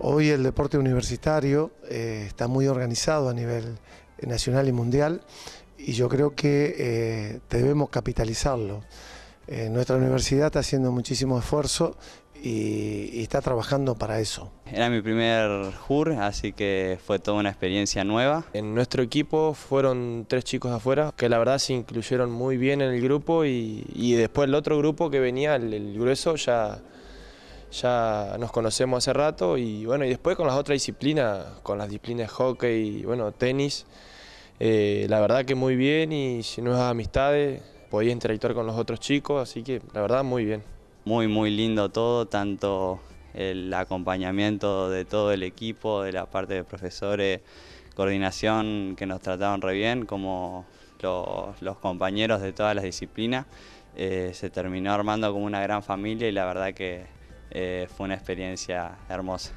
Hoy el deporte universitario eh, está muy organizado a nivel nacional y mundial y yo creo que eh, debemos capitalizarlo. Eh, nuestra universidad está haciendo muchísimo esfuerzo y, y, está trabajando para eso. Era mi primer JUR, así que fue toda una experiencia nueva. En nuestro equipo fueron tres chicos afuera que la verdad se incluyeron muy bien en el grupo y, y después el otro grupo que venía, el, el grueso, ya ya nos conocemos hace rato y bueno, y después con las otras disciplinas, con las disciplinas de hockey y bueno, tenis, eh, la verdad que muy bien y si nuevas amistades, podía interactuar con los otros chicos, así que la verdad muy bien. Muy, muy lindo todo, tanto el acompañamiento de todo el equipo, de la parte de profesores, coordinación que nos trataron re bien, como los, los compañeros de todas las disciplinas. Eh, se terminó armando como una gran familia y la verdad que eh, fue una experiencia hermosa.